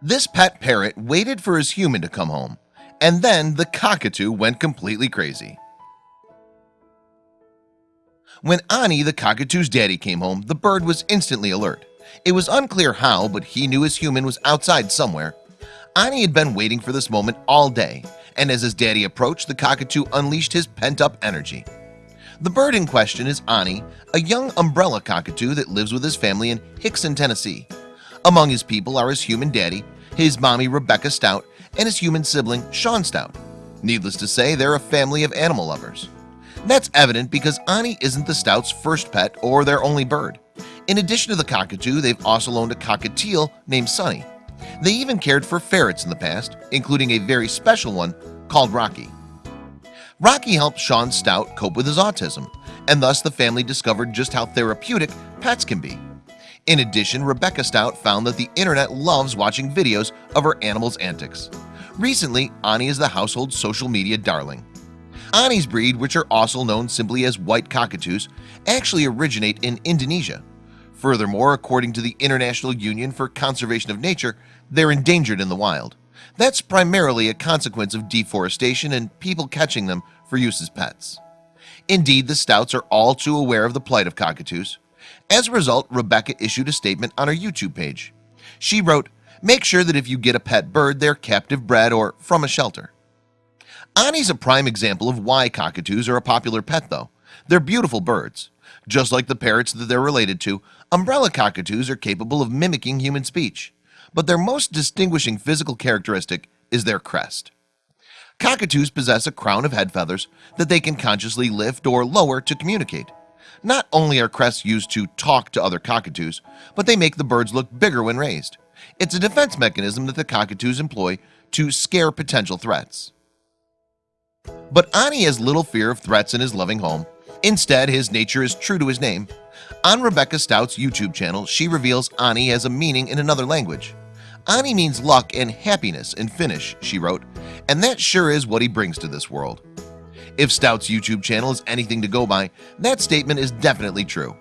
This pet parrot waited for his human to come home and then the cockatoo went completely crazy. When Ani the cockatoo's daddy came home the bird was instantly alert. It was unclear how but he knew his human was outside somewhere. Ani had been waiting for this moment all day and as his daddy approached the cockatoo unleashed his pent-up energy. The bird in question is Ani a young umbrella cockatoo that lives with his family in Hixson, Tennessee Among his people are his human daddy his mommy Rebecca Stout and his human sibling Sean Stout. Needless to say they're a family of animal lovers. That's evident because Ani isn't the Stouts first pet or their only bird. In addition to the cockatoo they've also owned a cockatiel named Sunny. They even cared for ferrets in the past including a very special one called Rocky. Rocky helped Sean Stout cope with his autism and thus the family discovered just how therapeutic pets can be in addition Rebecca Stout found that the internet loves watching videos of her animals antics. Recently Ani is the household social media darling. Ani's breed which are also known simply as white cockatoos actually originate in Indonesia. Furthermore according to the International Union for Conservation of Nature They're endangered in the wild. That's primarily a consequence of deforestation and people catching them for use as pets. Indeed the stouts are all too aware of the plight of cockatoos as a result Rebecca issued a statement on her YouTube page. She wrote make sure that if you get a pet bird they're captive bred or from a shelter. Ani's a prime example of why cockatoos are a popular pet though. They're beautiful birds. Just like the parrots that they're related to umbrella cockatoos are capable of mimicking human speech. But their most distinguishing physical characteristic is their crest. Cockatoos possess a crown of head feathers that they can consciously lift or lower to communicate not only are crests used to talk to other cockatoos But they make the birds look bigger when raised. It's a defense mechanism that the cockatoos employ to scare potential threats. But Ani has little fear of threats in his loving home. Instead his nature is true to his name. On Rebecca Stout's YouTube channel She reveals Ani has a meaning in another language. Ani means luck and happiness in Finnish she wrote and that sure is what he brings to this world if Stout's YouTube channel is anything to go by that statement is definitely true.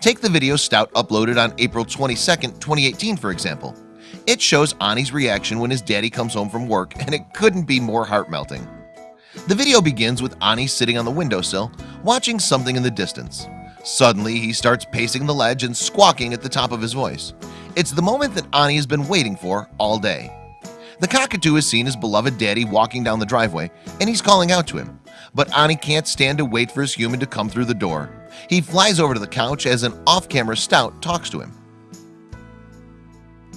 Take the video Stout uploaded on April 22nd 2018 for example. It shows Ani's reaction when his daddy comes home from work and it couldn't be more heart-melting. The video begins with Ani sitting on the windowsill watching something in the distance. Suddenly he starts pacing the ledge and squawking at the top of his voice. It's the moment that Ani has been waiting for all day. The cockatoo has seen his beloved daddy walking down the driveway and he's calling out to him but Ani can't stand to wait for his human to come through the door. He flies over to the couch as an off-camera Stout talks to him.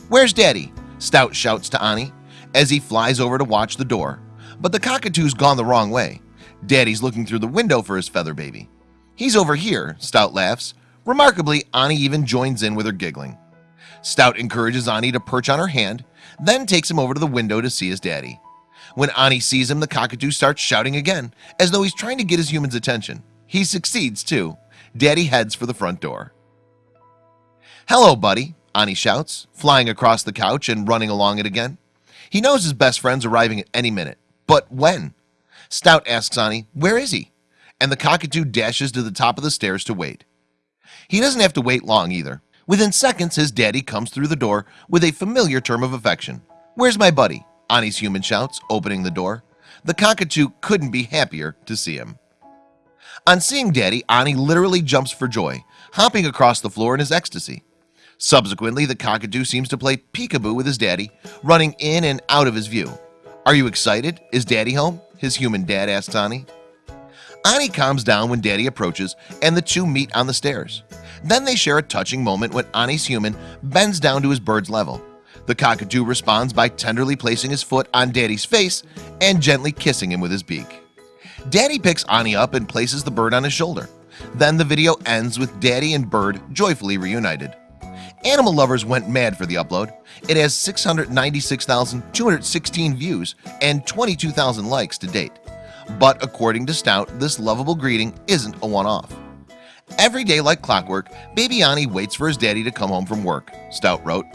Where's daddy? Stout shouts to Ani as he flies over to watch the door. But the cockatoo's gone the wrong way. Daddy's looking through the window for his feather baby. He's over here Stout laughs. Remarkably Ani even joins in with her giggling. Stout encourages Ani to perch on her hand then takes him over to the window to see his daddy when Ani sees him the cockatoo starts shouting again as though he's trying to get his human's attention. He succeeds too. Daddy heads for the front door. Hello buddy Ani shouts flying across the couch and running along it again. He knows his best friend's arriving at any minute. But when? Stout asks Ani where is he? And the cockatoo dashes to the top of the stairs to wait. He doesn't have to wait long either. Within seconds his daddy comes through the door with a familiar term of affection. Where's my buddy Ani's human shouts opening the door. The cockatoo couldn't be happier to see him. On seeing daddy Ani literally jumps for joy hopping across the floor in his ecstasy. Subsequently the cockatoo seems to play peekaboo with his daddy running in and out of his view. Are you excited? Is daddy home? His human dad asked Ani. Ani calms down when daddy approaches and the two meet on the stairs. Then they share a touching moment when Ani's human bends down to his bird's level the cockatoo responds by tenderly placing his foot on daddy's face and gently kissing him with his beak. Daddy picks Ani up and places the bird on his shoulder. Then the video ends with daddy and bird joyfully reunited. Animal lovers went mad for the upload. It has 696,216 views and 22,000 likes to date. But according to Stout this lovable greeting isn't a one-off. Every day like clockwork baby Ani waits for his daddy to come home from work Stout wrote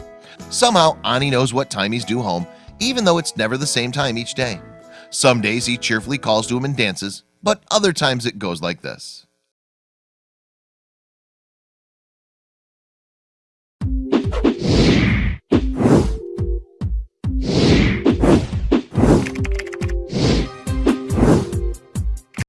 Somehow Ani knows what time he's due home even though it's never the same time each day. Some days he cheerfully calls to him and dances but other times it goes like this